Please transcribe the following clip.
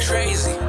crazy.